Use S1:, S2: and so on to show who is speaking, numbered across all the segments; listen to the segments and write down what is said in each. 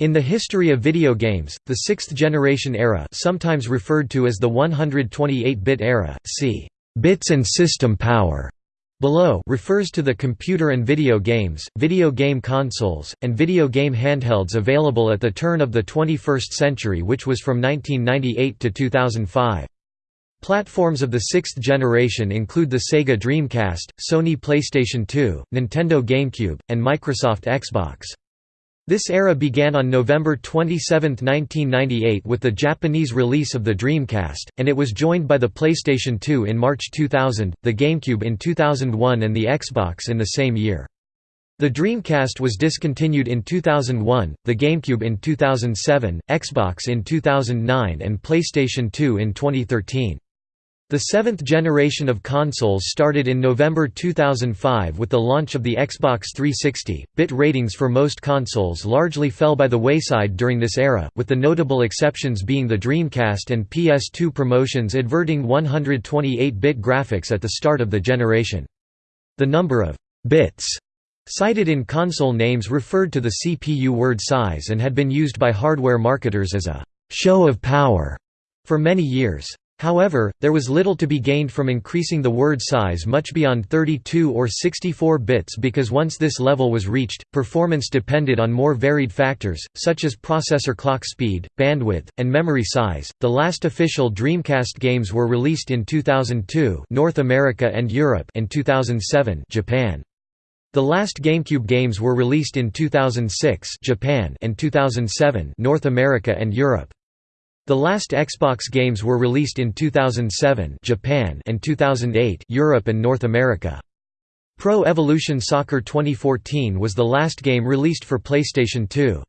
S1: In the history of video games, the sixth-generation era sometimes referred to as the 128-bit era, see «bits and system power» below refers to the computer and video games, video game consoles, and video game handhelds available at the turn of the 21st century which was from 1998 to 2005. Platforms of the sixth generation include the Sega Dreamcast, Sony PlayStation 2, Nintendo GameCube, and Microsoft Xbox. This era began on November 27, 1998 with the Japanese release of the Dreamcast, and it was joined by the PlayStation 2 in March 2000, the GameCube in 2001 and the Xbox in the same year. The Dreamcast was discontinued in 2001, the GameCube in 2007, Xbox in 2009 and PlayStation 2 in 2013. The seventh generation of consoles started in November 2005 with the launch of the Xbox 360. Bit ratings for most consoles largely fell by the wayside during this era, with the notable exceptions being the Dreamcast and PS2 promotions adverting 128-bit graphics at the start of the generation. The number of bits cited in console names referred to the CPU word size and had been used by hardware marketers as a show of power for many years. However, there was little to be gained from increasing the word size much beyond 32 or 64 bits because once this level was reached, performance depended on more varied factors, such as processor clock speed, bandwidth, and memory size. The last official Dreamcast games were released in 2002 North America and Europe and 2007 Japan. The last GameCube games were released in 2006 Japan and 2007 North America and Europe. The last Xbox games were released in 2007 Japan and 2008 Europe and North America. Pro Evolution Soccer 2014 was the last game released for PlayStation 2.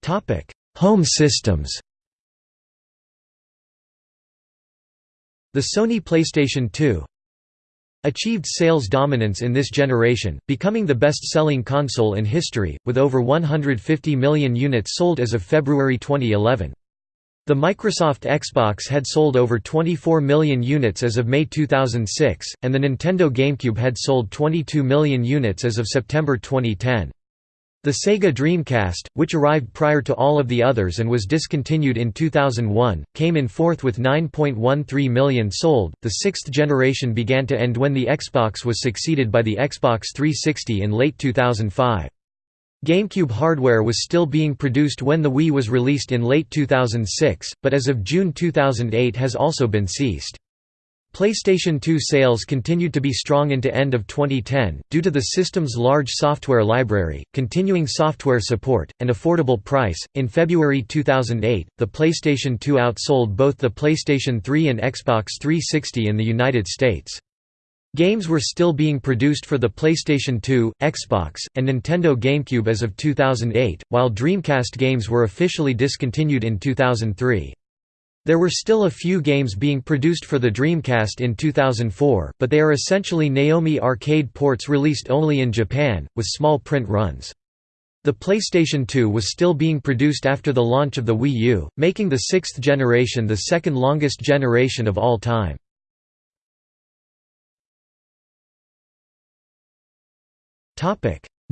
S1: Topic: Home systems. The Sony PlayStation 2 achieved sales dominance in this generation, becoming the best-selling console in history, with over 150 million units sold as of February 2011. The Microsoft Xbox had sold over 24 million units as of May 2006, and the Nintendo GameCube had sold 22 million units as of September 2010. The Sega Dreamcast, which arrived prior to all of the others and was discontinued in 2001, came in fourth with 9.13 million sold. The sixth generation began to end when the Xbox was succeeded by the Xbox 360 in late 2005. GameCube hardware was still being produced when the Wii was released in late 2006, but as of June 2008 has also been ceased. PlayStation 2 sales continued to be strong into end of 2010, due to the system's large software library, continuing software support, and affordable price. In February 2008, the PlayStation 2 outsold both the PlayStation 3 and Xbox 360 in the United States. Games were still being produced for the PlayStation 2, Xbox, and Nintendo GameCube as of 2008, while Dreamcast games were officially discontinued in 2003. There were still a few games being produced for the Dreamcast in 2004, but they are essentially Naomi arcade ports released only in Japan, with small print runs. The PlayStation 2 was still being produced after the launch of the Wii U, making the sixth generation the second longest generation of all time.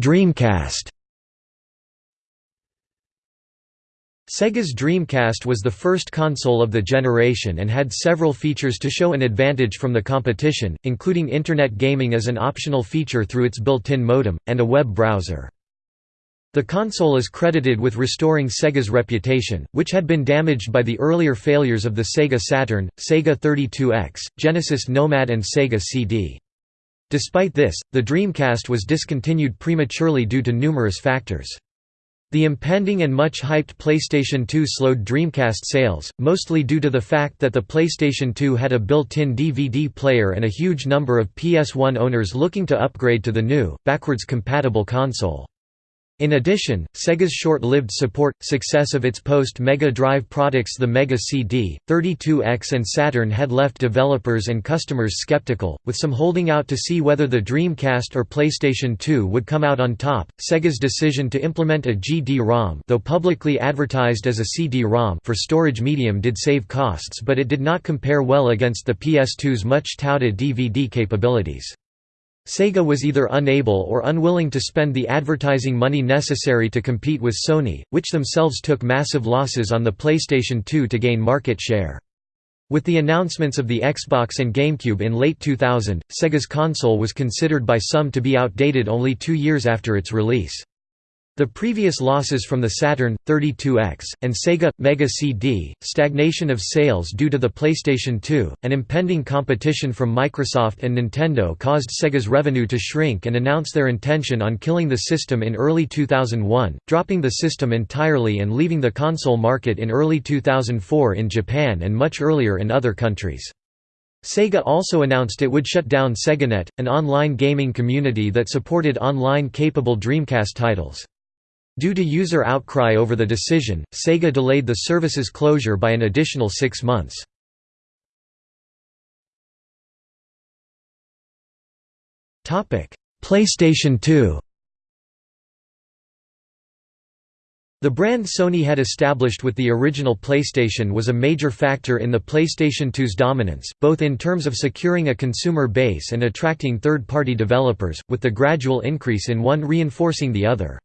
S1: Dreamcast Sega's Dreamcast was the first console of the generation and had several features to show an advantage from the competition, including Internet gaming as an optional feature through its built-in modem, and a web browser. The console is credited with restoring Sega's reputation, which had been damaged by the earlier failures of the Sega Saturn, Sega 32X, Genesis Nomad and Sega CD. Despite this, the Dreamcast was discontinued prematurely due to numerous factors. The impending and much hyped PlayStation 2 slowed Dreamcast sales, mostly due to the fact that the PlayStation 2 had a built-in DVD player and a huge number of PS1 owners looking to upgrade to the new, backwards compatible console. In addition, Sega's short-lived support, success of its post-Mega Drive products the Mega CD, 32X and Saturn had left developers and customers skeptical, with some holding out to see whether the Dreamcast or PlayStation 2 would come out on top. Sega's decision to implement a GD-ROM though publicly advertised as a CD-ROM for storage medium did save costs but it did not compare well against the PS2's much touted DVD capabilities. Sega was either unable or unwilling to spend the advertising money necessary to compete with Sony, which themselves took massive losses on the PlayStation 2 to gain market share. With the announcements of the Xbox and GameCube in late 2000, Sega's console was considered by some to be outdated only two years after its release. The previous losses from the Saturn, 32X, and Sega, Mega CD, stagnation of sales due to the PlayStation 2, and impending competition from Microsoft and Nintendo caused Sega's revenue to shrink and announce their intention on killing the system in early 2001, dropping the system entirely and leaving the console market in early 2004 in Japan and much earlier in other countries. Sega also announced it would shut down SegaNet, an online gaming community that supported online-capable Dreamcast titles. Due to user outcry over the decision, Sega delayed the service's closure by an additional six months. PlayStation 2 The brand Sony had established with the original PlayStation was a major factor in the PlayStation 2's dominance, both in terms of securing a consumer base and attracting third-party developers, with the gradual increase in one reinforcing the other.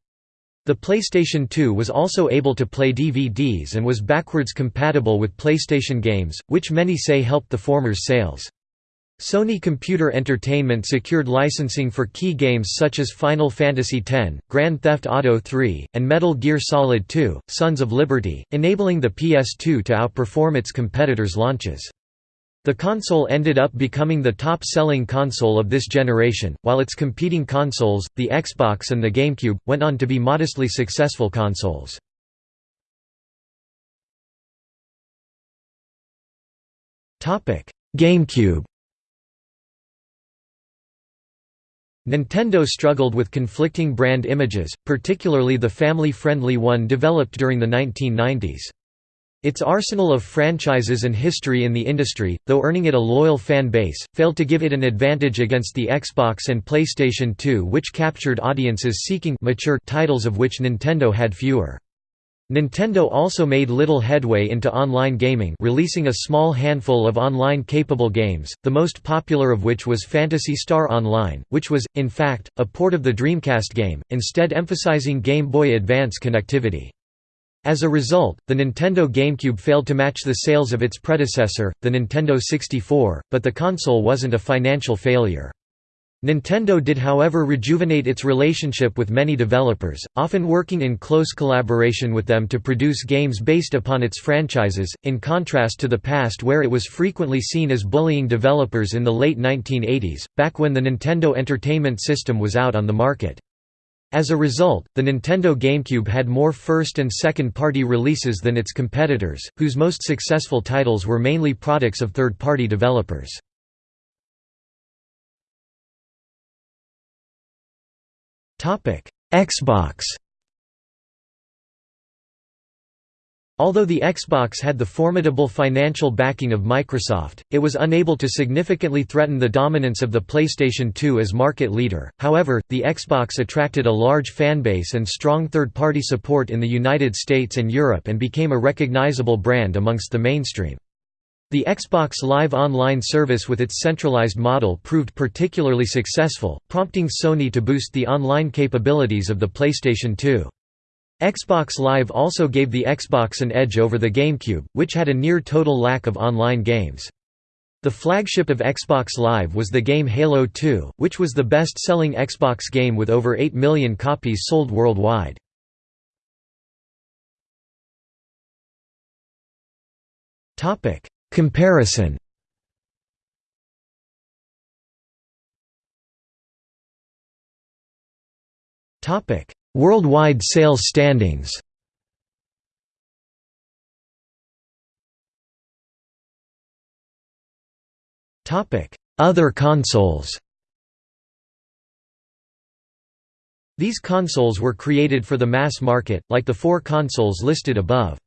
S1: The PlayStation 2 was also able to play DVDs and was backwards compatible with PlayStation games, which many say helped the former's sales. Sony Computer Entertainment secured licensing for key games such as Final Fantasy X, Grand Theft Auto III, and Metal Gear Solid 2, Sons of Liberty, enabling the PS2 to outperform its competitors' launches. The console ended up becoming the top-selling console of this generation, while its competing consoles, the Xbox and the GameCube, went on to be modestly successful consoles. GameCube Nintendo struggled with conflicting brand images, particularly the family-friendly one developed during the 1990s. Its arsenal of franchises and history in the industry, though earning it a loyal fan base, failed to give it an advantage against the Xbox and PlayStation 2 which captured audiences seeking mature titles of which Nintendo had fewer. Nintendo also made little headway into online gaming releasing a small handful of online-capable games, the most popular of which was Phantasy Star Online, which was, in fact, a port of the Dreamcast game, instead emphasizing Game Boy Advance connectivity. As a result, the Nintendo GameCube failed to match the sales of its predecessor, the Nintendo 64, but the console wasn't a financial failure. Nintendo did however rejuvenate its relationship with many developers, often working in close collaboration with them to produce games based upon its franchises, in contrast to the past where it was frequently seen as bullying developers in the late 1980s, back when the Nintendo Entertainment System was out on the market. As a result, the Nintendo GameCube had more first- and second-party releases than its competitors, whose most successful titles were mainly products of third-party developers. Xbox Although the Xbox had the formidable financial backing of Microsoft, it was unable to significantly threaten the dominance of the PlayStation 2 as market leader. However, the Xbox attracted a large fanbase and strong third-party support in the United States and Europe and became a recognizable brand amongst the mainstream. The Xbox Live Online service with its centralized model proved particularly successful, prompting Sony to boost the online capabilities of the PlayStation 2. Xbox Live also gave the Xbox an edge over the GameCube, which had a near-total lack of online games. The flagship of Xbox Live was the game Halo 2, which was the best-selling Xbox game with over 8 million copies sold worldwide. Comparison Topic: Worldwide sales standings Other consoles These consoles were created for the mass market, like the four consoles listed above.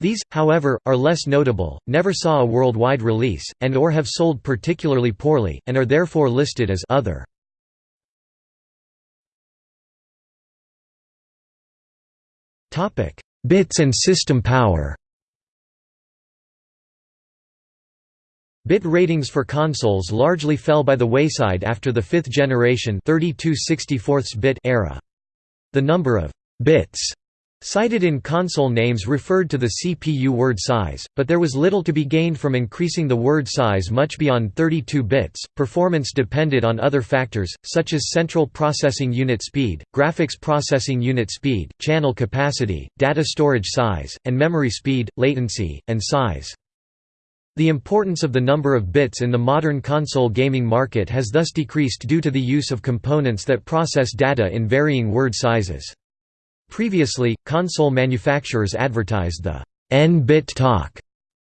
S1: These, however, are less notable, never saw a worldwide release, and or have sold particularly poorly, and are therefore listed as «other». Topic: Bits and system power. Bit ratings for consoles largely fell by the wayside after the fifth generation 32 bit era. The number of «bits» cited in console names referred to the CPU word size, but there was little to be gained from increasing the word size much beyond 32 bits. Performance depended on other factors, such as central processing unit speed, graphics processing unit speed, channel capacity, data storage size, and memory speed, latency, and size. The importance of the number of bits in the modern console gaming market has thus decreased due to the use of components that process data in varying word sizes. Previously, console manufacturers advertised the n-bit talk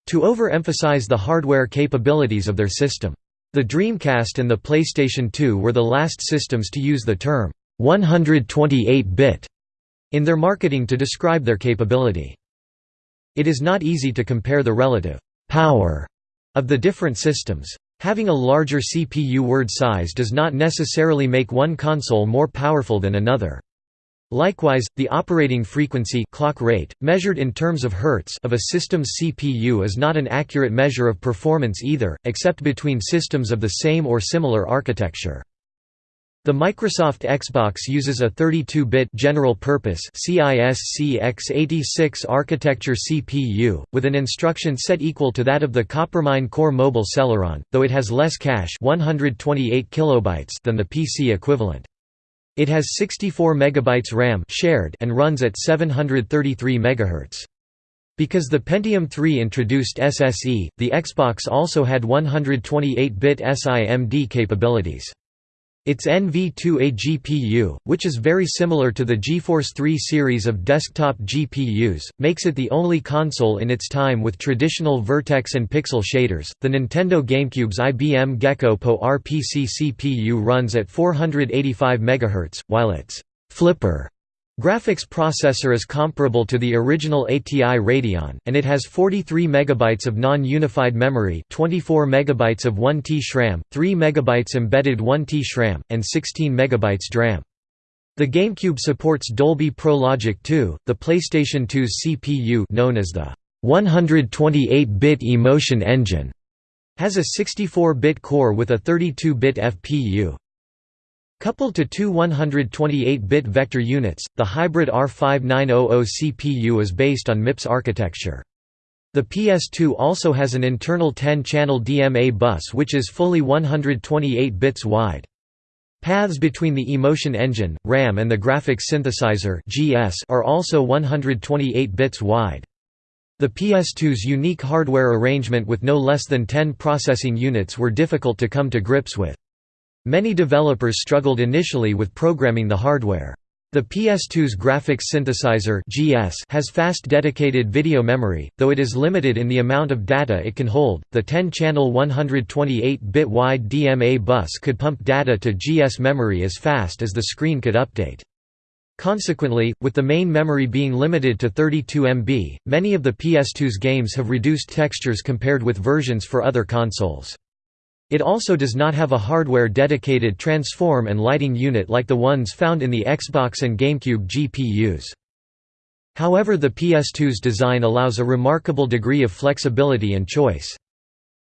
S1: to overemphasize the hardware capabilities of their system. The Dreamcast and the PlayStation 2 were the last systems to use the term 128-bit in their marketing to describe their capability. It is not easy to compare the relative power of the different systems. Having a larger CPU word size does not necessarily make one console more powerful than another. Likewise, the operating frequency clock rate, measured in terms of hertz of a system's CPU is not an accurate measure of performance either, except between systems of the same or similar architecture. The Microsoft Xbox uses a 32-bit general-purpose CISC-x86 architecture CPU, with an instruction set equal to that of the Coppermine Core Mobile Celeron, though it has less cache 128 kilobytes than the PC equivalent. It has 64 MB RAM shared and runs at 733 MHz. Because the Pentium 3 introduced SSE, the Xbox also had 128-bit SIMD capabilities. Its NV2A GPU, which is very similar to the GeForce 3 series of desktop GPUs, makes it the only console in its time with traditional vertex and pixel shaders. The Nintendo GameCube's IBM Gekko PowerPC CPU runs at 485 MHz, while its flipper Graphics processor is comparable to the original ATI Radeon, and it has 43 MB of non-unified memory 24 MB of 1T SRAM, 3 MB embedded 1T SRAM, and 16 MB DRAM. The GameCube supports Dolby Pro Logic 2, the PlayStation 2's CPU known as the 128-bit Emotion Engine has a 64-bit core with a 32-bit FPU. Coupled to two 128-bit vector units, the hybrid R5900 CPU is based on MIPS architecture. The PS2 also has an internal 10-channel DMA bus which is fully 128 bits wide. Paths between the Emotion Engine, RAM and the Graphics Synthesizer are also 128 bits wide. The PS2's unique hardware arrangement with no less than 10 processing units were difficult to come to grips with. Many developers struggled initially with programming the hardware. The PS2's graphics synthesizer (GS) has fast dedicated video memory, though it is limited in the amount of data it can hold. The 10-channel 128-bit wide DMA bus could pump data to GS memory as fast as the screen could update. Consequently, with the main memory being limited to 32 MB, many of the PS2's games have reduced textures compared with versions for other consoles. It also does not have a hardware-dedicated transform and lighting unit like the ones found in the Xbox and GameCube GPUs. However the PS2's design allows a remarkable degree of flexibility and choice.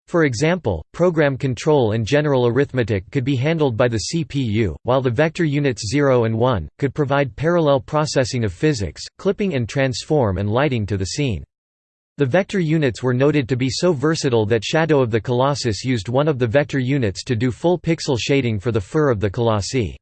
S1: For example, program control and general arithmetic could be handled by the CPU, while the vector units 0 and 1, could provide parallel processing of physics, clipping and transform and lighting to the scene. The vector units were noted to be so versatile that Shadow of the Colossus used one of the vector units to do full pixel shading for the fur of the Colossi.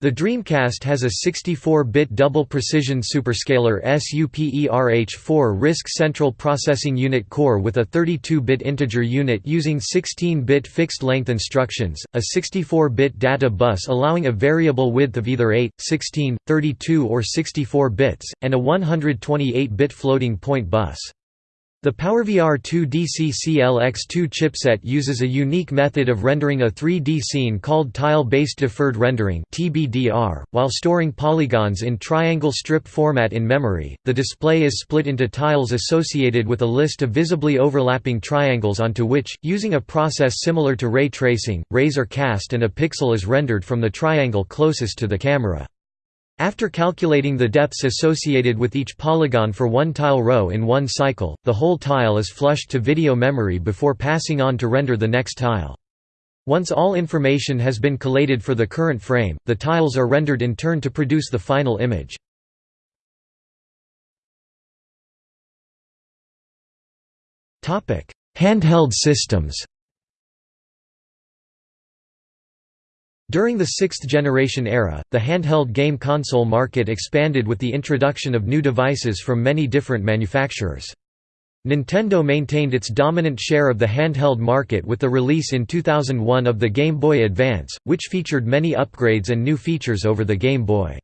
S1: The Dreamcast has a 64-bit double-precision superscalar SUPERH4 RISC central processing unit core with a 32-bit integer unit using 16-bit fixed-length instructions, a 64-bit data bus allowing a variable width of either 8, 16, 32 or 64 bits, and a 128-bit floating point bus. The PowerVR 2 DCCLX2 chipset uses a unique method of rendering a 3D scene called tile-based deferred rendering (TBDR). While storing polygons in triangle strip format in memory, the display is split into tiles associated with a list of visibly overlapping triangles onto which, using a process similar to ray tracing, rays are cast and a pixel is rendered from the triangle closest to the camera. After calculating the depths associated with each polygon for one tile row in one cycle, the whole tile is flushed to video memory before passing on to render the next tile. Once all information has been collated for the current frame, the tiles are rendered in turn to produce the final image. Handheld systems During the sixth-generation era, the handheld game console market expanded with the introduction of new devices from many different manufacturers. Nintendo maintained its dominant share of the handheld market with the release in 2001 of the Game Boy Advance, which featured many upgrades and new features over the Game Boy.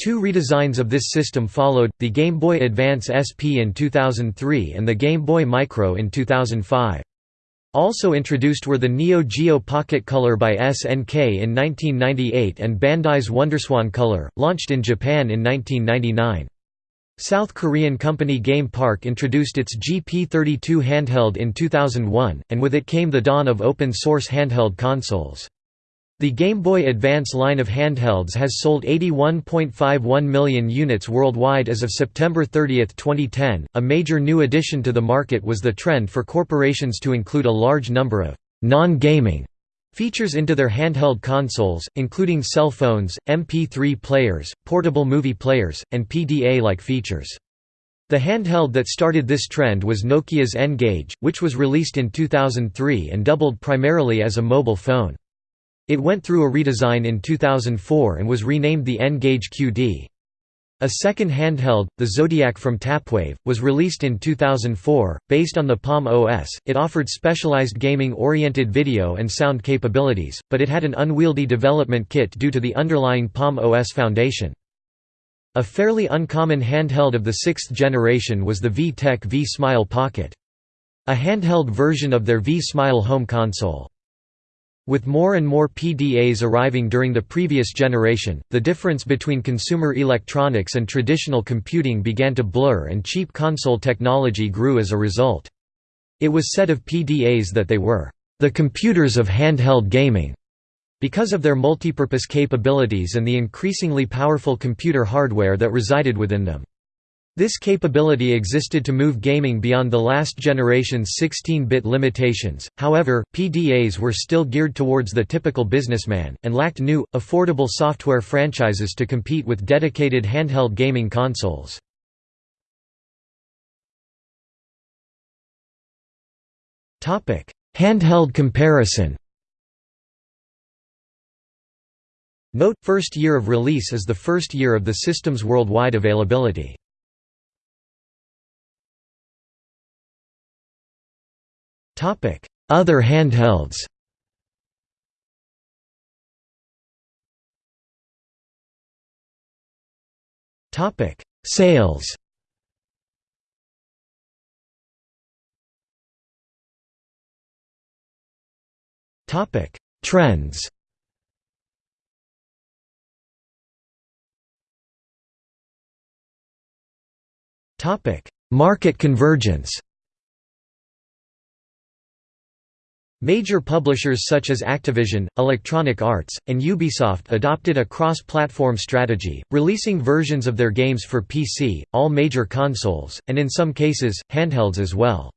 S1: Two redesigns of this system followed, the Game Boy Advance SP in 2003 and the Game Boy Micro in 2005. Also introduced were the Neo Geo Pocket Color by SNK in 1998 and Bandai's Wonderswan Color, launched in Japan in 1999. South Korean company Game Park introduced its GP32 handheld in 2001, and with it came the dawn of open-source handheld consoles. The Game Boy Advance line of handhelds has sold 81.51 million units worldwide as of September 30, 2010. A major new addition to the market was the trend for corporations to include a large number of non gaming features into their handheld consoles, including cell phones, MP3 players, portable movie players, and PDA like features. The handheld that started this trend was Nokia's N-Gage, which was released in 2003 and doubled primarily as a mobile phone. It went through a redesign in 2004 and was renamed the N-Gage QD. A second handheld, the Zodiac from Tapwave, was released in 2004. Based on the Palm OS, it offered specialized gaming oriented video and sound capabilities, but it had an unwieldy development kit due to the underlying Palm OS foundation. A fairly uncommon handheld of the sixth generation was the VTech V-Smile Pocket. A handheld version of their V-Smile home console. With more and more PDAs arriving during the previous generation, the difference between consumer electronics and traditional computing began to blur and cheap console technology grew as a result. It was said of PDAs that they were, "...the computers of handheld gaming." because of their multipurpose capabilities and the increasingly powerful computer hardware that resided within them. This capability existed to move gaming beyond the last generation's 16-bit limitations, however, PDAs were still geared towards the typical businessman, and lacked new, affordable software franchises to compete with dedicated handheld gaming consoles. Handheld comparison Note, first year of release is the first year of the system's worldwide availability. Other handhelds Topic: Sales. Topic: Trends. Topic: Market convergence. Major publishers such as Activision, Electronic Arts, and Ubisoft adopted a cross-platform strategy, releasing versions of their games for PC, all major consoles, and in some cases, handhelds as well.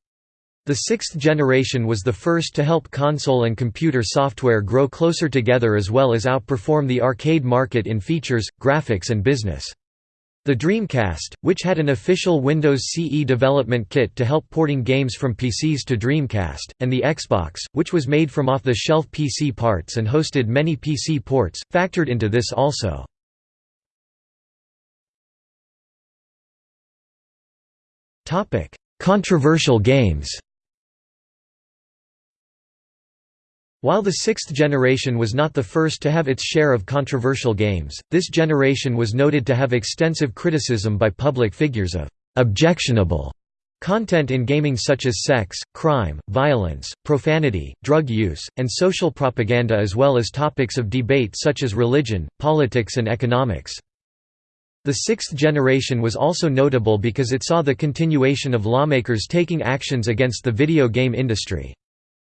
S1: The sixth generation was the first to help console and computer software grow closer together as well as outperform the arcade market in features, graphics and business. The Dreamcast, which had an official Windows CE development kit to help porting games from PCs to Dreamcast, and the Xbox, which was made from off-the-shelf PC parts and hosted many PC ports, factored into this also. Controversial games While the sixth generation was not the first to have its share of controversial games, this generation was noted to have extensive criticism by public figures of «objectionable» content in gaming such as sex, crime, violence, profanity, drug use, and social propaganda as well as topics of debate such as religion, politics and economics. The sixth generation was also notable because it saw the continuation of lawmakers taking actions against the video game industry.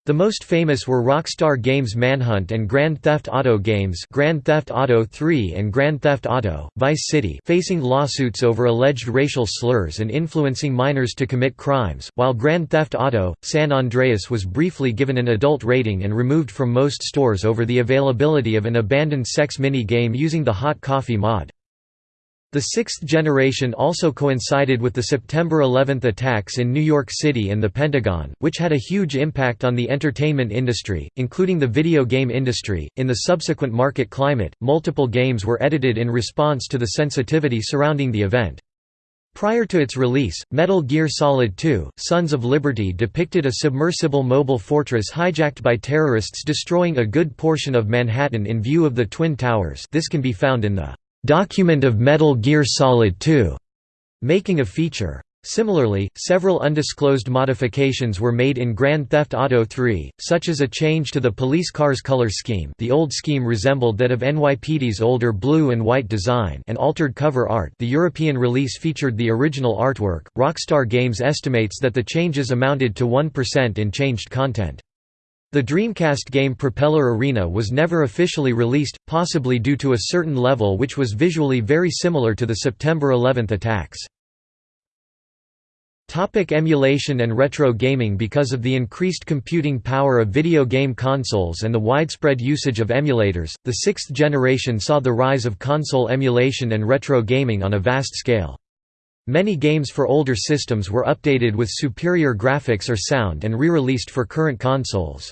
S1: The most famous were Rockstar Games Manhunt and Grand Theft Auto games Grand Theft Auto 3 and Grand Theft Auto, Vice City facing lawsuits over alleged racial slurs and influencing minors to commit crimes, while Grand Theft Auto, San Andreas was briefly given an adult rating and removed from most stores over the availability of an abandoned sex mini-game using the Hot Coffee mod. The sixth generation also coincided with the September 11 attacks in New York City and the Pentagon, which had a huge impact on the entertainment industry, including the video game industry. In the subsequent market climate, multiple games were edited in response to the sensitivity surrounding the event. Prior to its release, Metal Gear Solid 2: Sons of Liberty depicted a submersible mobile fortress hijacked by terrorists destroying a good portion of Manhattan in view of the Twin Towers. This can be found in the Document of Metal Gear Solid 2, making a feature. Similarly, several undisclosed modifications were made in Grand Theft Auto 3, such as a change to the police car's color scheme the old scheme resembled that of NYPD's older blue and white design and altered cover art the European release featured the original artwork. Rockstar Games estimates that the changes amounted to 1% in changed content. The Dreamcast game Propeller Arena was never officially released, possibly due to a certain level which was visually very similar to the September 11 attacks. Topic emulation and retro gaming Because of the increased computing power of video game consoles and the widespread usage of emulators, the sixth generation saw the rise of console emulation and retro gaming on a vast scale. Many games for older systems were updated with superior graphics or sound and re-released for current consoles.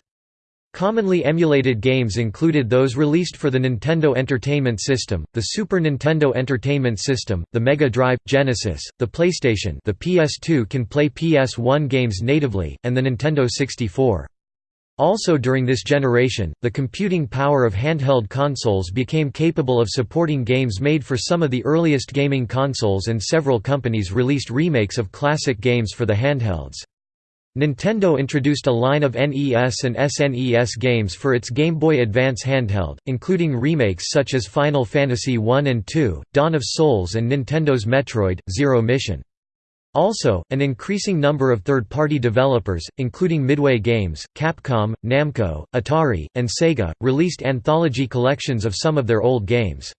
S1: Commonly emulated games included those released for the Nintendo Entertainment System, the Super Nintendo Entertainment System, the Mega Drive, Genesis, the PlayStation the PS2 can play PS1 games natively, and the Nintendo 64. Also during this generation, the computing power of handheld consoles became capable of supporting games made for some of the earliest gaming consoles and several companies released remakes of classic games for the handhelds. Nintendo introduced a line of NES and SNES games for its Game Boy Advance handheld, including remakes such as Final Fantasy I and II, Dawn of Souls and Nintendo's Metroid, Zero Mission. Also, an increasing number of third-party developers, including Midway Games, Capcom, Namco, Atari, and Sega, released anthology collections of some of their old games.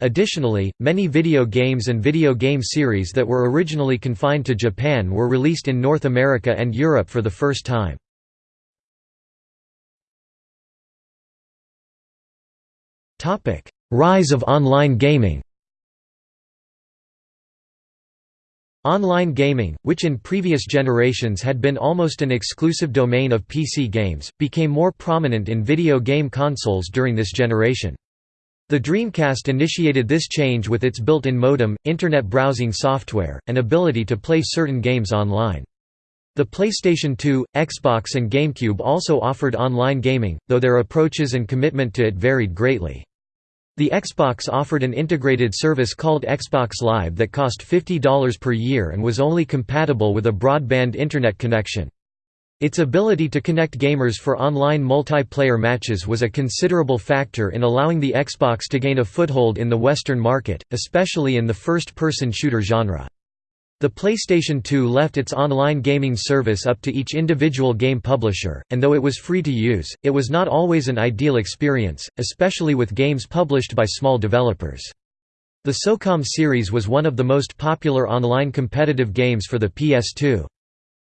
S1: Additionally, many video games and video game series that were originally confined to Japan were released in North America and Europe for the first time. Rise of online gaming Online gaming, which in previous generations had been almost an exclusive domain of PC games, became more prominent in video game consoles during this generation. The Dreamcast initiated this change with its built-in modem, internet browsing software, and ability to play certain games online. The PlayStation 2, Xbox and GameCube also offered online gaming, though their approaches and commitment to it varied greatly. The Xbox offered an integrated service called Xbox Live that cost $50 per year and was only compatible with a broadband internet connection. Its ability to connect gamers for online multiplayer matches was a considerable factor in allowing the Xbox to gain a foothold in the Western market, especially in the first-person shooter genre. The PlayStation 2 left its online gaming service up to each individual game publisher, and though it was free to use, it was not always an ideal experience, especially with games published by small developers. The SOCOM series was one of the most popular online competitive games for the PS2.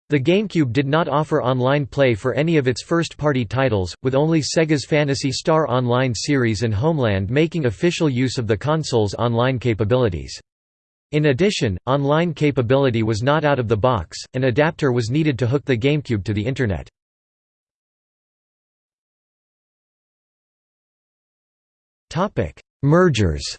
S1: The GameCube did not offer online play for any of its first-party titles, with only Sega's Phantasy Star Online series and Homeland making official use of the console's online capabilities. In addition, online capability was not out of the box, an adapter was needed to hook the GameCube to the Internet. Mergers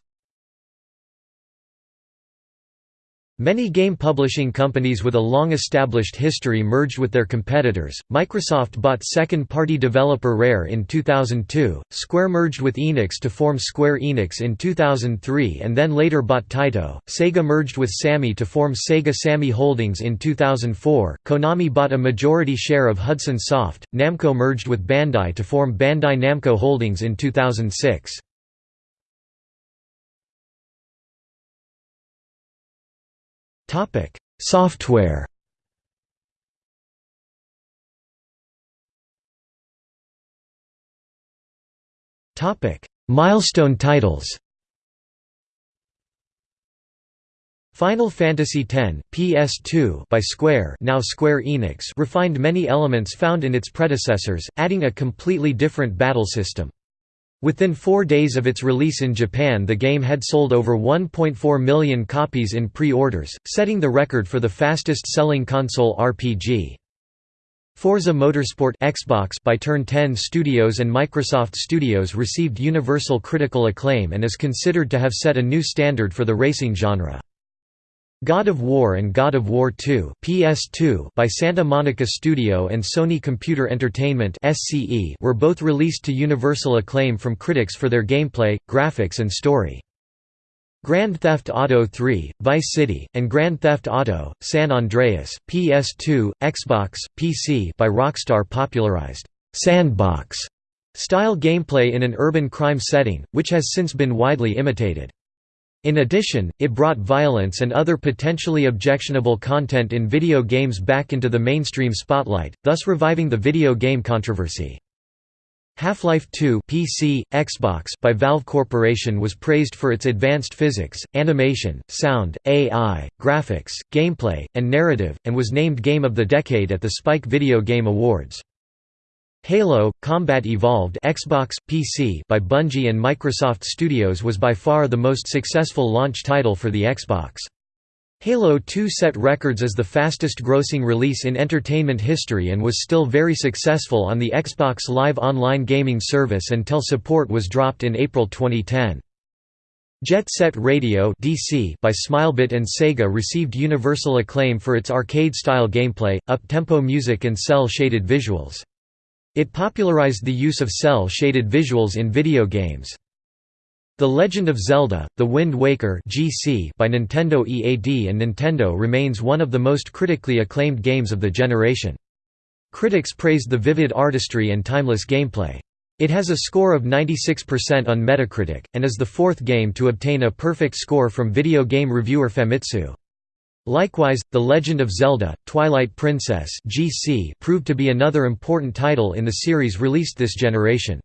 S1: Many game publishing companies with a long-established history merged with their competitors. Microsoft bought second-party developer Rare in 2002, Square merged with Enix to form Square Enix in 2003 and then later bought Taito, Sega merged with Sammy to form Sega Sammy Holdings in 2004, Konami bought a majority share of Hudson Soft, Namco merged with Bandai to form Bandai Namco Holdings in 2006.
S2: Topic: Software.
S1: Topic: Milestone titles. Final Fantasy X (PS2) by Square, now Square Enix, refined many elements found in its predecessors, adding a completely different battle system. Within four days of its release in Japan the game had sold over 1.4 million copies in pre-orders, setting the record for the fastest-selling console RPG. Forza Motorsport Xbox by Turn 10 Studios and Microsoft Studios received universal critical acclaim and is considered to have set a new standard for the racing genre. God of War and God of War 2 PS2 by Santa Monica Studio and Sony Computer Entertainment SCE were both released to universal acclaim from critics for their gameplay, graphics and story. Grand Theft Auto 3, Vice City, and Grand Theft Auto, San Andreas, PS2, Xbox, PC by Rockstar popularized «sandbox» style gameplay in an urban crime setting, which has since been widely imitated. In addition, it brought violence and other potentially objectionable content in video games back into the mainstream spotlight, thus reviving the video game controversy. Half-Life 2 PC, Xbox by Valve Corporation was praised for its advanced physics, animation, sound, AI, graphics, gameplay, and narrative, and was named Game of the Decade at the Spike Video Game Awards. Halo: Combat Evolved Xbox, PC by Bungie and Microsoft Studios was by far the most successful launch title for the Xbox. Halo 2 set records as the fastest-grossing release in entertainment history and was still very successful on the Xbox Live online gaming service until support was dropped in April 2010. Jet Set Radio DC by Smilebit and Sega received universal acclaim for its arcade-style gameplay, up-tempo music and cel-shaded visuals. It popularized the use of cel-shaded visuals in video games. The Legend of Zelda: The Wind Waker (GC) by Nintendo EAD and Nintendo remains one of the most critically acclaimed games of the generation. Critics praised the vivid artistry and timeless gameplay. It has a score of 96% on Metacritic, and is the fourth game to obtain a perfect score from video game reviewer Famitsu. Likewise, The Legend of Zelda, Twilight Princess GC proved to be another important title in the series released this generation.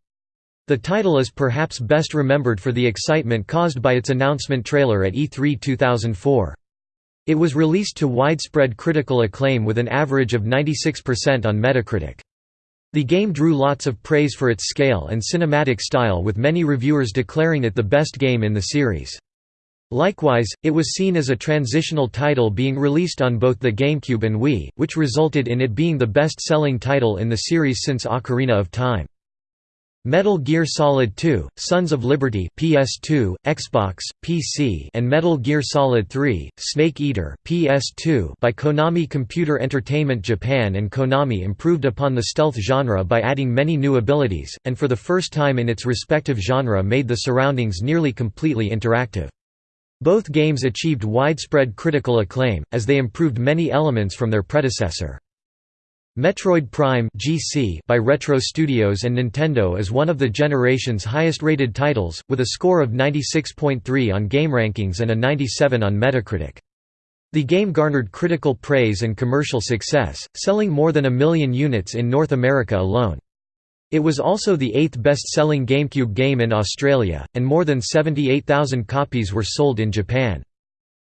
S1: The title is perhaps best remembered for the excitement caused by its announcement trailer at E3 2004. It was released to widespread critical acclaim with an average of 96% on Metacritic. The game drew lots of praise for its scale and cinematic style with many reviewers declaring it the best game in the series. Likewise, it was seen as a transitional title being released on both the GameCube and Wii, which resulted in it being the best-selling title in the series since Ocarina of Time. Metal Gear Solid 2, Sons of Liberty PS2, Xbox, PC and Metal Gear Solid 3, Snake Eater PS2 by Konami Computer Entertainment Japan and Konami improved upon the stealth genre by adding many new abilities, and for the first time in its respective genre made the surroundings nearly completely interactive. Both games achieved widespread critical acclaim, as they improved many elements from their predecessor. Metroid Prime GC by Retro Studios and Nintendo is one of the generation's highest-rated titles, with a score of 96.3 on GameRankings and a 97 on Metacritic. The game garnered critical praise and commercial success, selling more than a million units in North America alone. It was also the eighth best-selling GameCube game in Australia, and more than 78,000 copies were sold in Japan.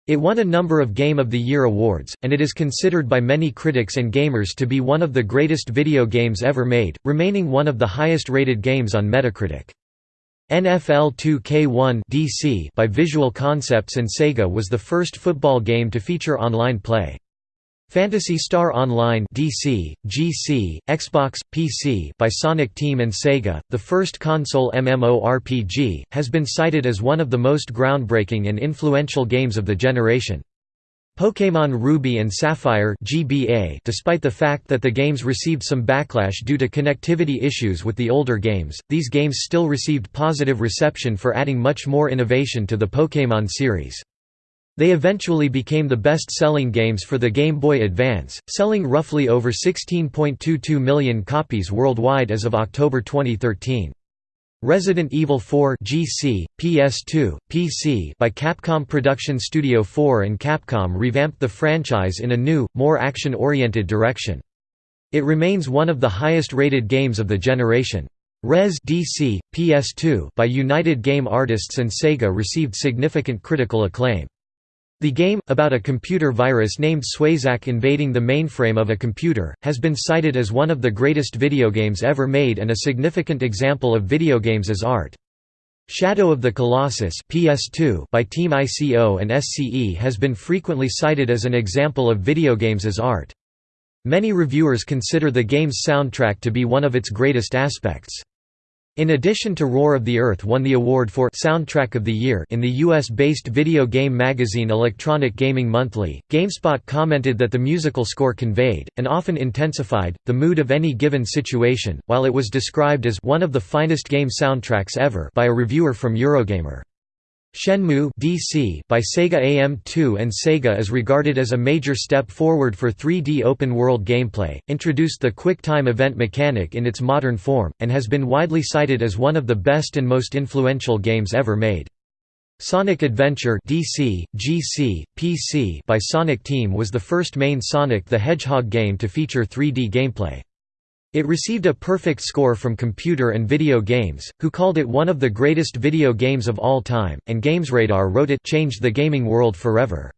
S1: It won a number of Game of the Year awards, and it is considered by many critics and gamers to be one of the greatest video games ever made, remaining one of the highest-rated games on Metacritic. NFL 2K1 DC by Visual Concepts and Sega was the first football game to feature online play. Phantasy Star Online DC, GC, Xbox, PC by Sonic Team and Sega, the first console MMORPG, has been cited as one of the most groundbreaking and influential games of the generation. Pokémon Ruby and Sapphire GBA Despite the fact that the games received some backlash due to connectivity issues with the older games, these games still received positive reception for adding much more innovation to the Pokémon series. They eventually became the best-selling games for the Game Boy Advance, selling roughly over 16.22 million copies worldwide as of October 2013. Resident Evil 4 GC, PS2, PC by Capcom Production Studio 4 and Capcom revamped the franchise in a new, more action-oriented direction. It remains one of the highest-rated games of the generation. Rez DC, PS2 by United Game Artists and Sega received significant critical acclaim. The game, about a computer virus named Swayzak invading the mainframe of a computer, has been cited as one of the greatest video games ever made and a significant example of video games as art. Shadow of the Colossus PS2 by Team ICO and SCE has been frequently cited as an example of video games as art. Many reviewers consider the game's soundtrack to be one of its greatest aspects. In addition to Roar of the Earth won the award for Soundtrack of the Year in the US-based video game magazine Electronic Gaming Monthly, GameSpot commented that the musical score conveyed, and often intensified, the mood of any given situation, while it was described as one of the finest game soundtracks ever by a reviewer from Eurogamer. Shenmue DC by Sega AM2 and Sega is regarded as a major step forward for 3D open-world gameplay, introduced the quick-time event mechanic in its modern form, and has been widely cited as one of the best and most influential games ever made. Sonic Adventure DC, GC, PC by Sonic Team was the first main Sonic the Hedgehog game to feature 3D gameplay. It received a perfect score from Computer and Video Games, who called it one of the greatest video games of all time, and GamesRadar wrote it changed the gaming world forever.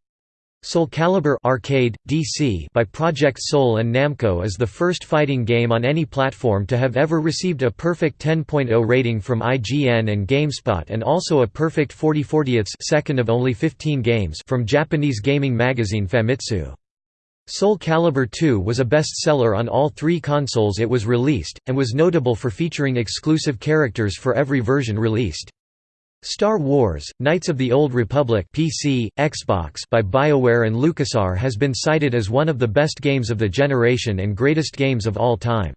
S1: Soul Calibur Arcade, DC by Project Soul and Namco is the first fighting game on any platform to have ever received a perfect 10.0 rating from IGN and GameSpot and also a perfect 40 40 second of only 15 games from Japanese gaming magazine Famitsu. Soul Calibur 2 was a bestseller on all three consoles it was released, and was notable for featuring exclusive characters for every version released. Star Wars: Knights of the Old Republic (PC, Xbox) by BioWare and LucasArts has been cited as one of the best games of the generation and greatest games of all time.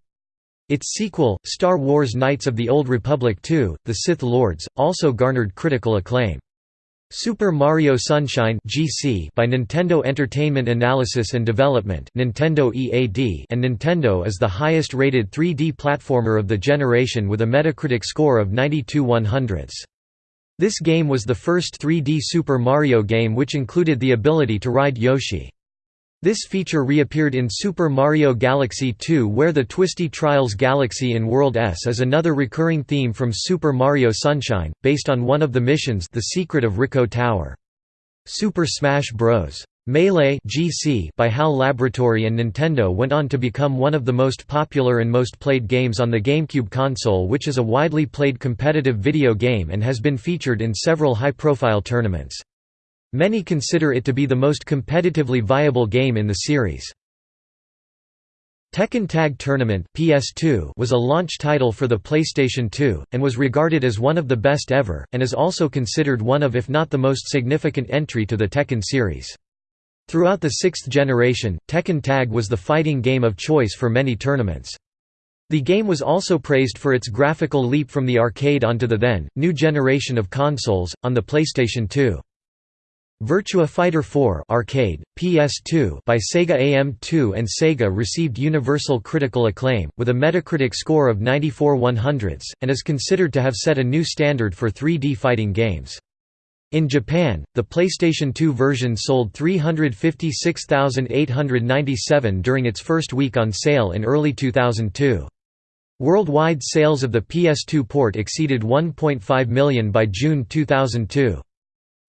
S1: Its sequel, Star Wars: Knights of the Old Republic II: The Sith Lords, also garnered critical acclaim. Super Mario Sunshine (GC) by Nintendo Entertainment Analysis and Development (Nintendo EAD) and Nintendo is the highest-rated 3D platformer of the generation with a Metacritic score of 92 100 This game was the first 3D Super Mario game which included the ability to ride Yoshi. This feature reappeared in Super Mario Galaxy 2 where the Twisty Trials Galaxy in World S is another recurring theme from Super Mario Sunshine, based on one of the missions The Secret of Ricco Tower. Super Smash Bros. Melee GC by HAL Laboratory and Nintendo went on to become one of the most popular and most played games on the GameCube console which is a widely played competitive video game and has been featured in several high-profile tournaments. Many consider it to be the most competitively viable game in the series. Tekken Tag Tournament PS2 was a launch title for the PlayStation 2, and was regarded as one of the best ever, and is also considered one of if not the most significant entry to the Tekken series. Throughout the sixth generation, Tekken Tag was the fighting game of choice for many tournaments. The game was also praised for its graphical leap from the arcade onto the then, new generation of consoles, on the PlayStation 2. Virtua Fighter 4 arcade, PS2 by Sega AM2 and Sega received universal critical acclaim, with a Metacritic score of 94 100 and is considered to have set a new standard for 3D fighting games. In Japan, the PlayStation 2 version sold 356,897 during its first week on sale in early 2002. Worldwide sales of the PS2 port exceeded 1.5 million by June 2002.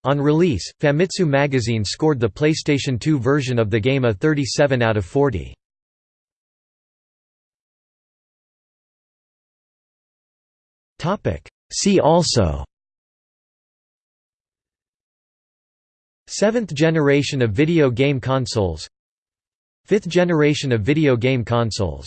S1: On release, Famitsu magazine scored the PlayStation 2 version of the game a 37 out of 40. See also. Seventh generation of video game consoles. Fifth generation of video game consoles